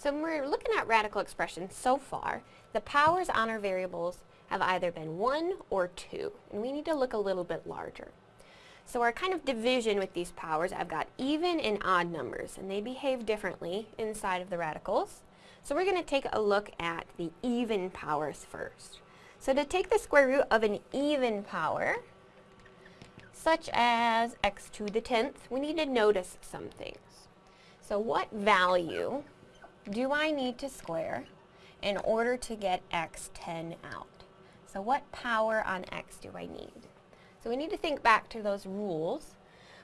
So when we're looking at radical expressions so far, the powers on our variables have either been 1 or 2, and we need to look a little bit larger. So our kind of division with these powers, I've got even and odd numbers, and they behave differently inside of the radicals. So we're going to take a look at the even powers first. So to take the square root of an even power, such as x to the 10th, we need to notice some things. So what value do I need to square in order to get x10 out? So what power on x do I need? So we need to think back to those rules.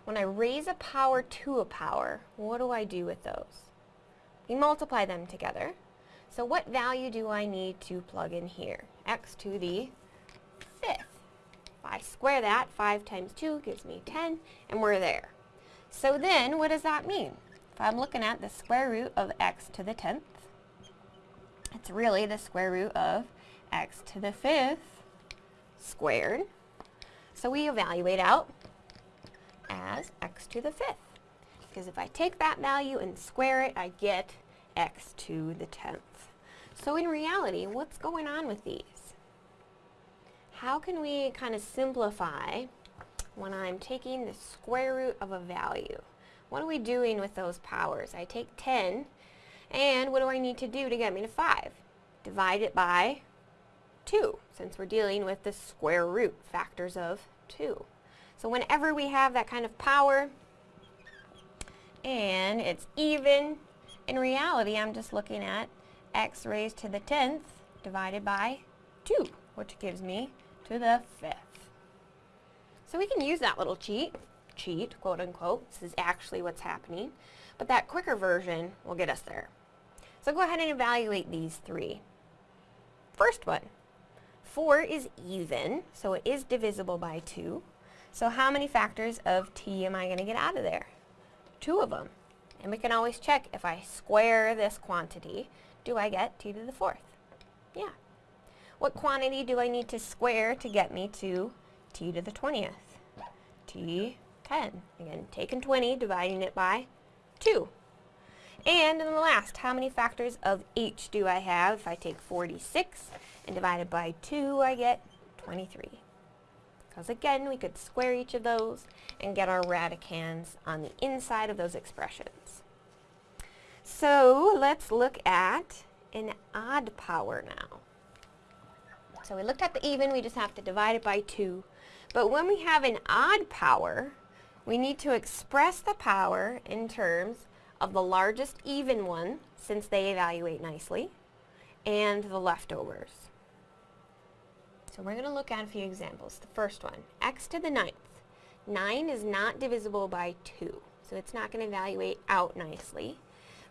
When I raise a power to a power, what do I do with those? We multiply them together. So what value do I need to plug in here? x to the fifth. If I square that, 5 times 2 gives me 10, and we're there. So then, what does that mean? If I'm looking at the square root of x to the 10th, it's really the square root of x to the 5th squared. So we evaluate out as x to the 5th. Because if I take that value and square it, I get x to the 10th. So in reality, what's going on with these? How can we kind of simplify when I'm taking the square root of a value? What are we doing with those powers? I take 10, and what do I need to do to get me to 5? Divide it by 2, since we're dealing with the square root factors of 2. So whenever we have that kind of power, and it's even, in reality I'm just looking at x raised to the 10th divided by 2, which gives me to the 5th. So we can use that little cheat, cheat, quote unquote, this is actually what's happening, but that quicker version will get us there. So go ahead and evaluate these three. First one, 4 is even, so it is divisible by 2. So how many factors of t am I going to get out of there? Two of them. And we can always check if I square this quantity, do I get t to the fourth? Yeah. What quantity do I need to square to get me to t to the 20th? t 10. Again, taking 20, dividing it by 2. And in the last, how many factors of h do I have? If I take 46 and divide it by 2, I get 23. Because again, we could square each of those and get our radicands on the inside of those expressions. So let's look at an odd power now. So we looked at the even, we just have to divide it by 2. But when we have an odd power, we need to express the power in terms of the largest even one, since they evaluate nicely, and the leftovers. So we're going to look at a few examples. The first one, x to the ninth. 9 is not divisible by 2, so it's not going to evaluate out nicely.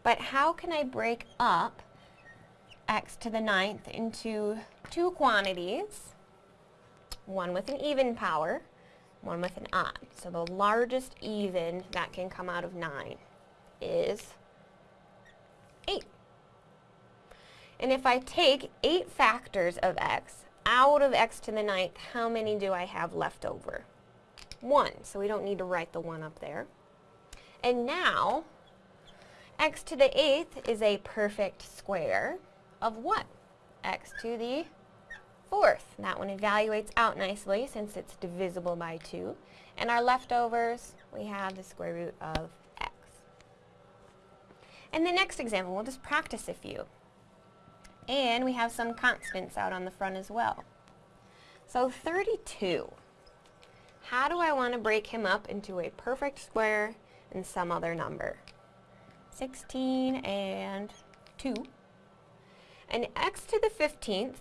But how can I break up x to the ninth into two quantities, one with an even power, one with an odd. So the largest even that can come out of 9 is 8. And if I take 8 factors of x out of x to the ninth, how many do I have left over? 1, so we don't need to write the 1 up there. And now, x to the 8th is a perfect square of what? x to the 4th. That one evaluates out nicely since it's divisible by 2. And our leftovers, we have the square root of x. in the next example, we'll just practice a few. And we have some constants out on the front as well. So 32. How do I want to break him up into a perfect square and some other number? 16 and 2. And x to the 15th,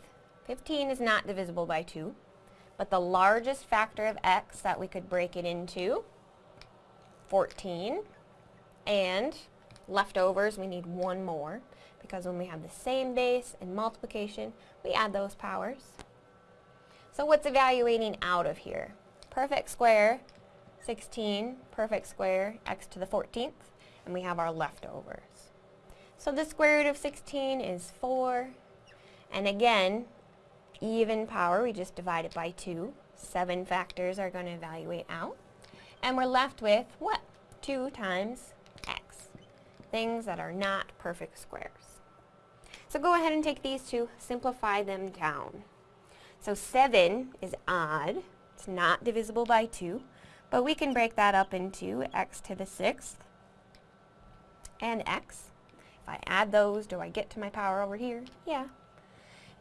15 is not divisible by 2, but the largest factor of x that we could break it into, 14, and leftovers, we need one more because when we have the same base and multiplication, we add those powers. So what's evaluating out of here? Perfect square, 16, perfect square, x to the 14th, and we have our leftovers. So the square root of 16 is 4, and again, even power, we just divide it by 2. Seven factors are going to evaluate out. And we're left with what? 2 times x. things that are not perfect squares. So go ahead and take these two, simplify them down. So 7 is odd. It's not divisible by 2. But we can break that up into x to the 6th and x. If I add those, do I get to my power over here? Yeah.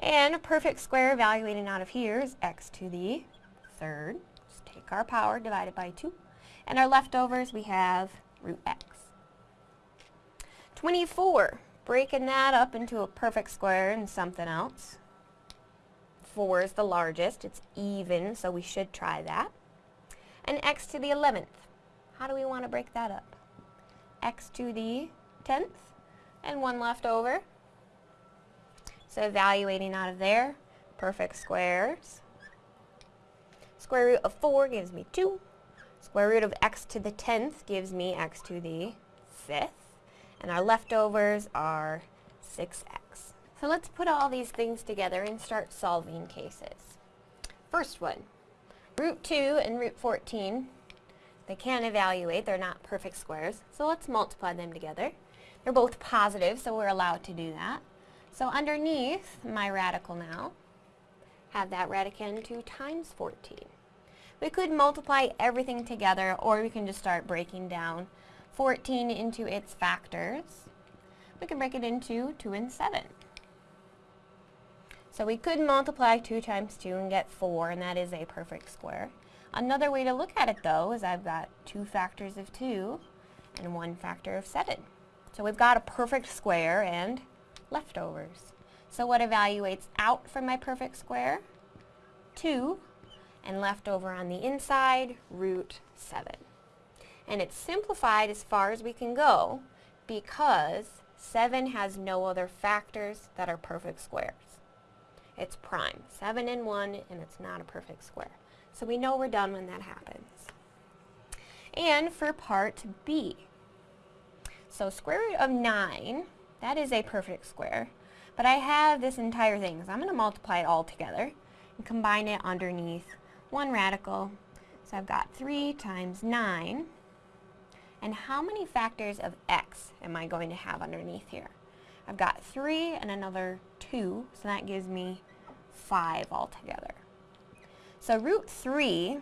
And a perfect square evaluating out of here is x to the third. Just take our power divided by 2. And our leftovers, we have root x. 24, breaking that up into a perfect square and something else. 4 is the largest. It's even, so we should try that. And x to the 11th. How do we want to break that up? x to the 10th and one left over. So evaluating out of there, perfect squares. Square root of 4 gives me 2. Square root of x to the 10th gives me x to the 5th. And our leftovers are 6x. So let's put all these things together and start solving cases. First one, root 2 and root 14. They can't evaluate, they're not perfect squares, so let's multiply them together. They're both positive, so we're allowed to do that. So underneath my radical now, have that radicand 2 times 14. We could multiply everything together, or we can just start breaking down 14 into its factors. We can break it into 2 and 7. So we could multiply 2 times 2 and get 4, and that is a perfect square. Another way to look at it, though, is I've got two factors of 2 and one factor of 7. So we've got a perfect square and leftovers. So what evaluates out from my perfect square? 2, and left over on the inside, root 7. And it's simplified as far as we can go because 7 has no other factors that are perfect squares. It's prime, 7 and 1, and it's not a perfect square. So we know we're done when that happens. And for part B, so square root of 9, that is a perfect square. But I have this entire thing, so I'm going to multiply it all together and combine it underneath one radical. So I've got 3 times 9. And how many factors of x am I going to have underneath here? I've got 3 and another 2, so that gives me 5 altogether. So root 3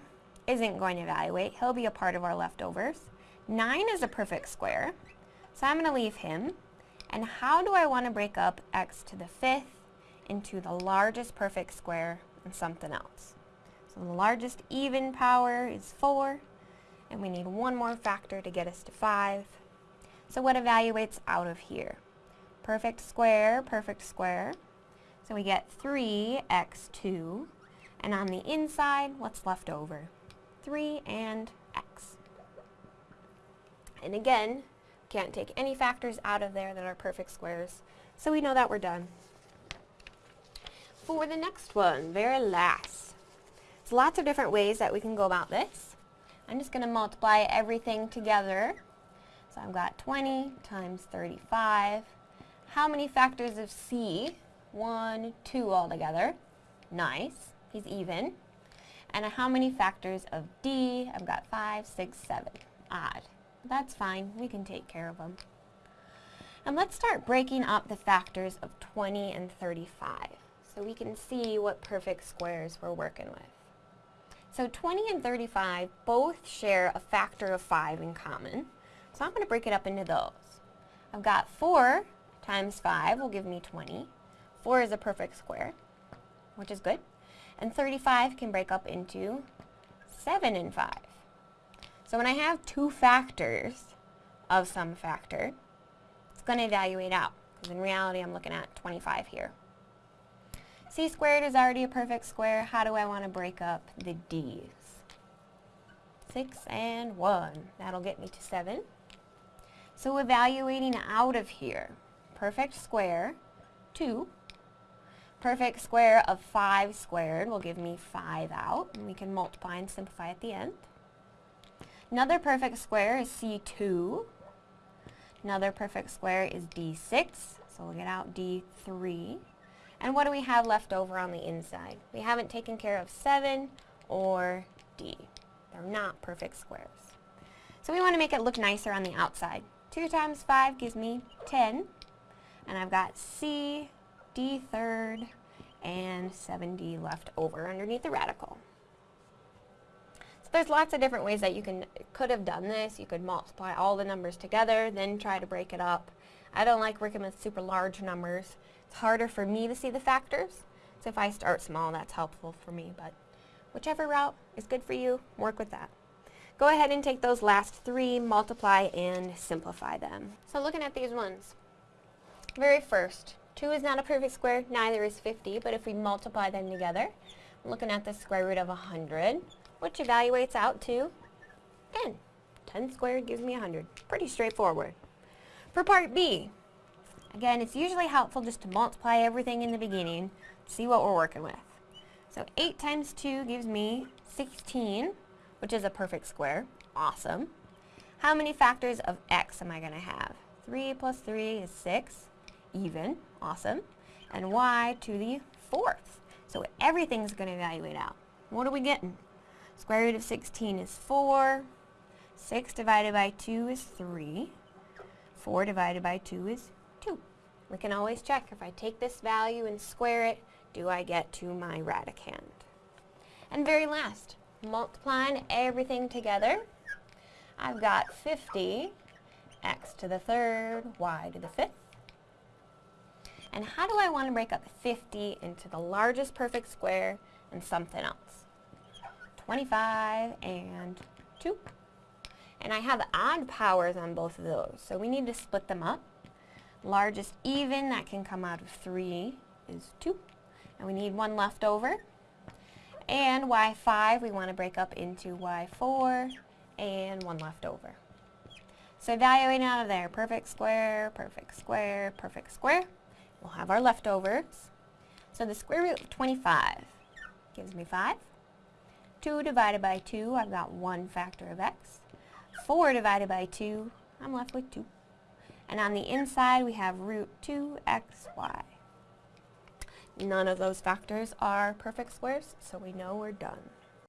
isn't going to evaluate. He'll be a part of our leftovers. 9 is a perfect square. So I'm going to leave him. And how do I want to break up x to the fifth into the largest perfect square and something else? So the largest even power is 4, and we need one more factor to get us to 5. So what evaluates out of here? Perfect square, perfect square. So we get 3x2, and on the inside, what's left over? 3 and x. And again, can't take any factors out of there that are perfect squares. So we know that we're done. For the next one, very last. There's lots of different ways that we can go about this. I'm just going to multiply everything together. So I've got 20 times 35. How many factors of C? One, two altogether. Nice. He's even. And how many factors of D? I've got five, six, seven. Odd. That's fine, we can take care of them. And let's start breaking up the factors of 20 and 35 so we can see what perfect squares we're working with. So 20 and 35 both share a factor of 5 in common, so I'm going to break it up into those. I've got 4 times 5 will give me 20. 4 is a perfect square, which is good. And 35 can break up into 7 and 5. So when I have two factors of some factor, it's going to evaluate out. Because in reality, I'm looking at 25 here. c squared is already a perfect square. How do I want to break up the d's? 6 and 1. That'll get me to 7. So evaluating out of here, perfect square, 2. Perfect square of 5 squared will give me 5 out. And we can multiply and simplify at the end. Another perfect square is C2. Another perfect square is D6, so we'll get out D3. And what do we have left over on the inside? We haven't taken care of 7 or D. They're not perfect squares. So we want to make it look nicer on the outside. 2 times 5 gives me 10. And I've got c, d third, and 7d left over underneath the radical. There's lots of different ways that you can could have done this. You could multiply all the numbers together, then try to break it up. I don't like working with super large numbers. It's harder for me to see the factors. So if I start small, that's helpful for me. But whichever route is good for you, work with that. Go ahead and take those last three, multiply and simplify them. So looking at these ones, very first, 2 is not a perfect square, neither is 50, but if we multiply them together, I'm looking at the square root of 100, which evaluates out to 10. 10 squared gives me 100. Pretty straightforward. For part B, again, it's usually helpful just to multiply everything in the beginning, see what we're working with. So 8 times 2 gives me 16, which is a perfect square. Awesome. How many factors of x am I going to have? 3 plus 3 is 6 even, awesome, and y to the fourth. So everything's going to evaluate out. What are we getting? Square root of 16 is 4. 6 divided by 2 is 3. 4 divided by 2 is 2. We can always check if I take this value and square it, do I get to my radicand? And very last, multiplying everything together, I've got 50 x to the third, y to the fifth, and how do I want to break up 50 into the largest perfect square and something else? 25 and 2. And I have odd powers on both of those, so we need to split them up. Largest even, that can come out of 3, is 2. And we need one left over. And y5, we want to break up into y4 and one left over. So evaluating out of there, perfect square, perfect square, perfect square. We'll have our leftovers. So the square root of 25 gives me 5. 2 divided by 2, I've got 1 factor of x. 4 divided by 2, I'm left with 2. And on the inside, we have root 2xy. None of those factors are perfect squares, so we know we're done.